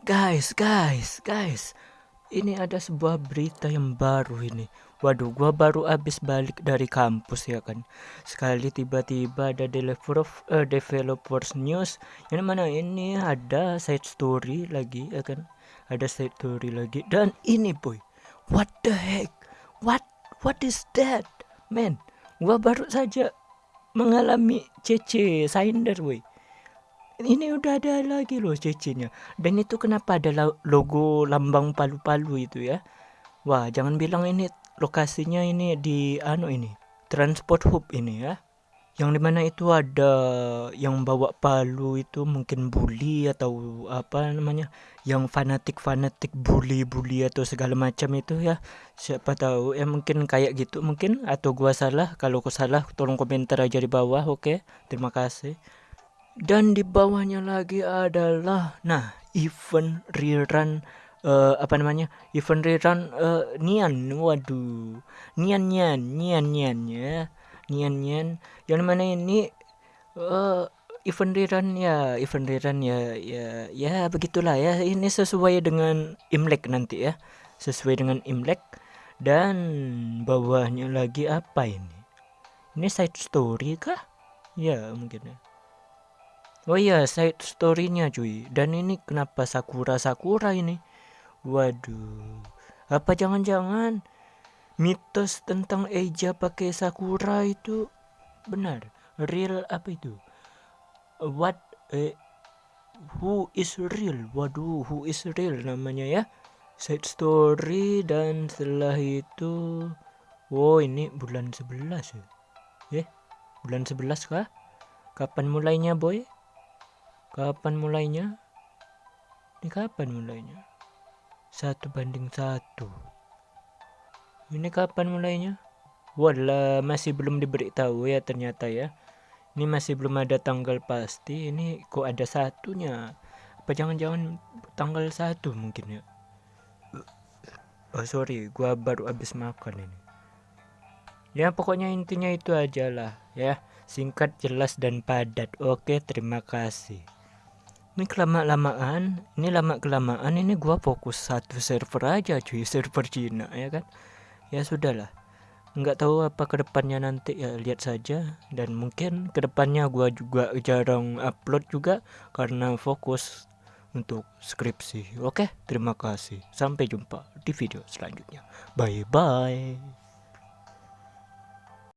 Guys, guys, guys. Ini ada sebuah berita yang baru ini. Waduh, gua baru habis balik dari kampus ya kan. Sekali tiba-tiba ada developer uh, developers news yang mana ini ada side story lagi ya kan. Ada side story lagi dan ini boy. What the heck? What what is that? Man, gua baru saja mengalami CC Sinder boy ini udah ada lagi loh cecinya dan itu kenapa ada logo lambang palu-palu itu ya? Wah jangan bilang ini lokasinya ini di anu ini transport hub ini ya. Yang di mana itu ada yang bawa palu itu mungkin bully atau apa namanya yang fanatik fanatik bully bully atau segala macam itu ya. Siapa tahu ya mungkin kayak gitu mungkin atau gua salah. Kalau gua salah tolong komentar aja di bawah oke? Okay? terima kasih dan di bawahnya lagi adalah nah event rerun uh, apa namanya? Event rerun uh, nian. Waduh. Nian nian nian nian ya. Nian nian. Yang mana ini uh, event rerun ya event rerun ya ya ya begitulah ya. Ini sesuai dengan imlek nanti ya. Sesuai dengan imlek. Dan bawahnya lagi apa ini? Ini side story kah? Ya mungkin ya Oh iya, side story-nya cuy. Dan ini kenapa Sakura-Sakura ini? Waduh. Apa jangan-jangan mitos tentang Eja pakai Sakura itu benar? Real apa itu? What eh, who is real? Waduh, who is real namanya ya? Side story dan setelah itu Oh, ini bulan 11 ya. Eh, bulan 11 kah? Kapan mulainya, boy? Kapan mulainya? Ini kapan mulainya? Satu banding satu. Ini kapan mulainya? Wala masih belum diberitahu ya ternyata ya. Ini masih belum ada tanggal pasti. Ini kok ada satunya? Apa jangan-jangan tanggal satu mungkin ya? Oh sorry, gua baru habis makan ini. Ya pokoknya intinya itu aja lah ya. Singkat, jelas dan padat. Oke, terima kasih ini kelama lamaan ini lama kelamaan ini gua fokus satu server aja cuy server Cina ya kan? Ya sudahlah. Nggak tahu apa ke depannya nanti ya lihat saja. Dan mungkin ke depannya gua juga jarang upload juga karena fokus untuk skripsi. Oke terima kasih. Sampai jumpa di video selanjutnya. Bye bye